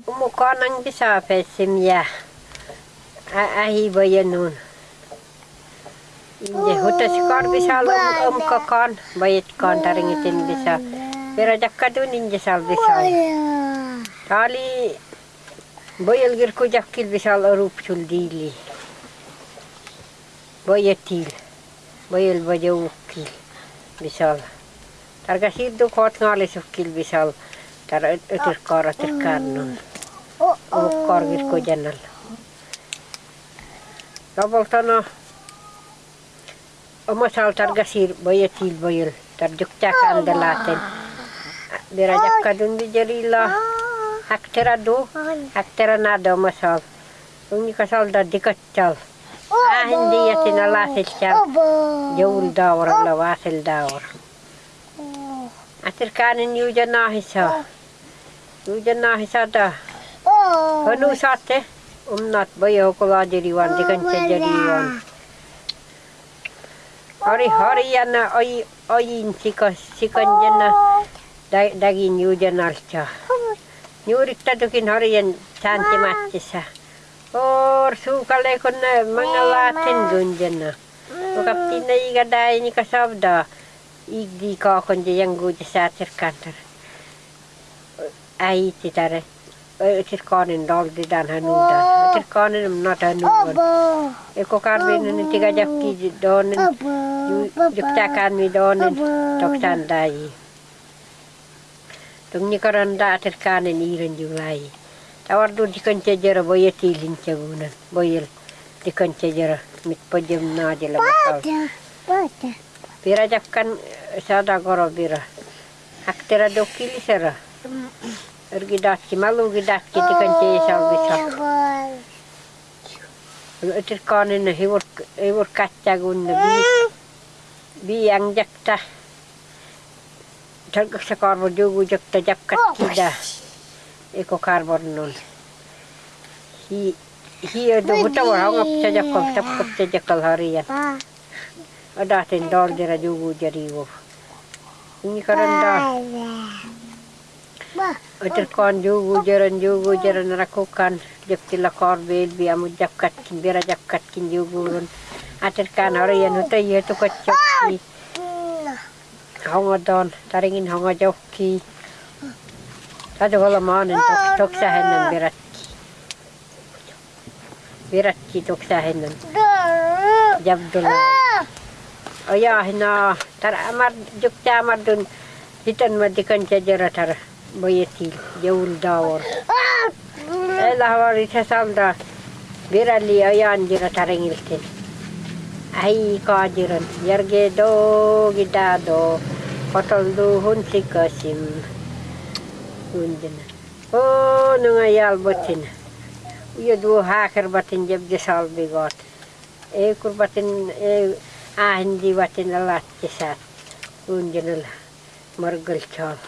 Ang bisa pesim ya. Ahi bayanun. Inje hutas kar bisa lo um kakan bayat kan taringitin bisa. Pero jakadun inje sal bisa. Tali bayal gir ko jakil bisa arup chul dili. Bayatil. Bayal bajaw ukil. Bisa. Targa siddu kot ngalis ukil bisa. Tar ötir kar ötir karnun. Umukkar gir ko janal. Kabaltana omasal targasir bayatil bayal tarjukca kandalaten dirajak kadun di jarila haktera do haktera nado masal uni kasal da dikaccal ah hindi ya tinalasil cal jawul dawar la wasil dawar atir kanin yuja nahisa yuja nahisa da hanu sate umnat bayo kula jariwan dikanca jariwan Hari hari yana oi oin sika sikan jana alcha. Tadukin hari yan canti matisa. Or sukale kon na mga latin gunjana. Ukapti na iga dai ni kasabda. Igdi ka kon yang guja sa kantar. Ai titare. Tir kanin dal di dan hanuda. Tir kanin not hanuda. Eko karbin ni tiga jakki donin. Juktakan mi donin toksan dai. Tung ni karanda tir kanin iran julai. Tawar du dikan cejara boya tilin cagunan. Boyel dikan cejara mit pajem na jela bakal. Pira jakkan sada goro bira. Haktera dokili sera. Ergi dakki malu gi dakki dikan cejal bisa. Itir kanin na hiwur hiwur kacagun na bi bi ang jakta. Talgak sa karbo jugu jakta jakkat kida. Eko karbon nun. Hi hi do buta war hangap sa jakkap tapkap sa jakkal harian. Ada dol dira jugu jariwo. Ini karanda. Itir kan jugu jaran jugu jaran rakukan. Jakti lakar bel bi amu jakkat kin bira jakkat kin jugu run. Atir kan harian uta iya tu kacok. Hanga don taringin hanga jokki. Tadi kalau manin tok tok sahenan biratki. Biratki tok sahenan. Jabdullah. Oh ya hina tar amar jukta amar dun hitan madikan jajara tar boyeti jawul dawar. Elah wari sasalda birali ayan jira taringiltin. Ai kajiran yarge do gidado do hun sikasim. Undina. Oh, nungayal botin. Uya dua hakir batin jab jesal bigot. E kur batin e ahindi batin alat jesat. Undina lah. Margal chal.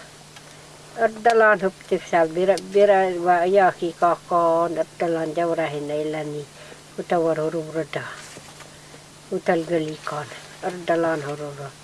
Ardalan huptik sal bira bira wa yaki kakon ardalan jawrahin nailani. Utawar huruf reda. Utal galikon. Ardalan huruf